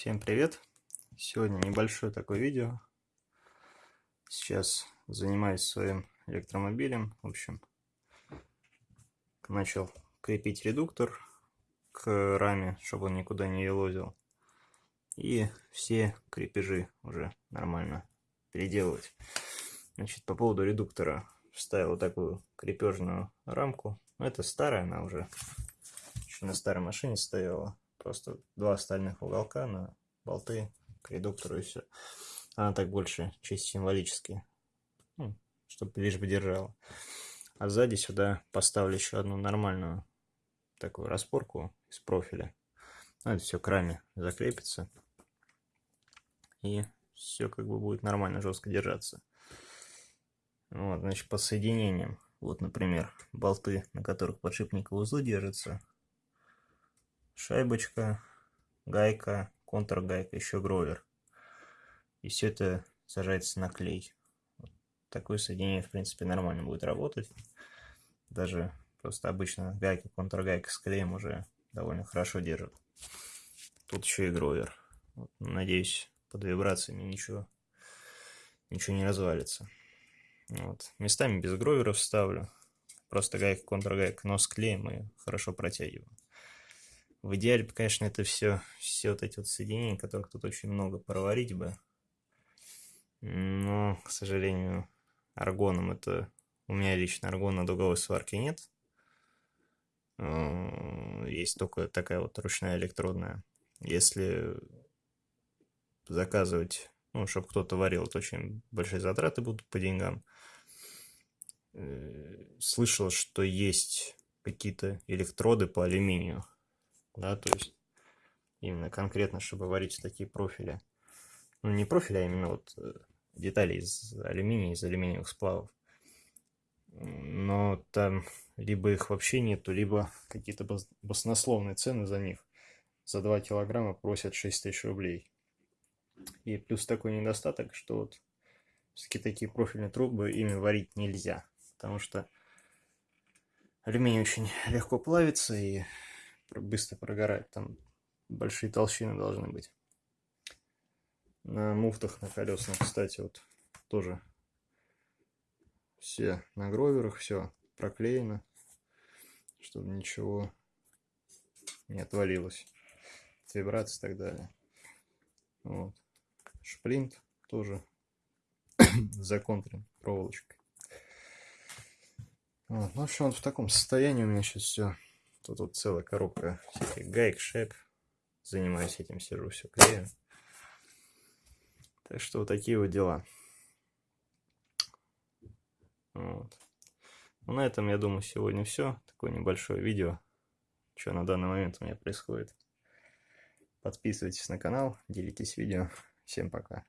Всем привет! Сегодня небольшое такое видео. Сейчас занимаюсь своим электромобилем. В общем, начал крепить редуктор к раме, чтобы он никуда не елозил. И все крепежи уже нормально переделывать. Значит, по поводу редуктора вставил такую крепежную рамку. Это старая, она уже еще на старой машине стояла. Просто два стальных уголка на болты к редуктору и все. Она так больше чисто символически. Ну, чтобы лишь бы держала. А сзади сюда поставлю еще одну нормальную такую распорку из профиля. Ну, это все к раме закрепится. И все как бы будет нормально жестко держаться. Вот, значит, по соединениям. Вот, например, болты, на которых подшипниковые узлы держатся шайбочка, гайка, контргайка, еще гровер. И все это сажается на клей. Вот такое соединение, в принципе, нормально будет работать. Даже просто обычно гайка, контргайка с клеем уже довольно хорошо держит. Тут еще и гровер. Вот, надеюсь, под вибрациями ничего, ничего не развалится. Вот. Местами без гроверов ставлю. Просто гайка, контргайка, но с клеем и хорошо протягиваю. В идеале, конечно, это все, все вот эти вот соединения, которых тут очень много проварить бы. Но, к сожалению, аргоном это... У меня лично аргона дуговой сварки нет. Э, есть только такая вот ручная электродная. Если заказывать, ну, чтобы кто-то варил, то очень большие затраты будут по деньгам. Э, слышал, что есть какие-то электроды по алюминию да, то есть именно конкретно, чтобы варить такие профили. Ну, не профили, а именно вот э, детали из алюминия, из алюминиевых сплавов. Но там либо их вообще нету, либо какие-то баснословные цены за них. За 2 килограмма просят 6 тысяч рублей. И плюс такой недостаток, что вот все-таки такие профильные трубы ими варить нельзя. Потому что алюминий очень легко плавится и быстро прогорает. Там большие толщины должны быть. На муфтах, на колесах, кстати, вот тоже все на гроверах, все проклеено, чтобы ничего не отвалилось. Вибрации и так далее. Вот. Шплинт тоже законтрен проволочкой. Вот. Ну, в общем, вот в таком состоянии у меня сейчас все. Тут вот целая коробка всяких гаек, шеп. Занимаюсь этим, сижу, все клею. Так что вот такие вот дела. Вот. Ну, на этом, я думаю, сегодня все. Такое небольшое видео, что на данный момент у меня происходит. Подписывайтесь на канал, делитесь видео. Всем пока.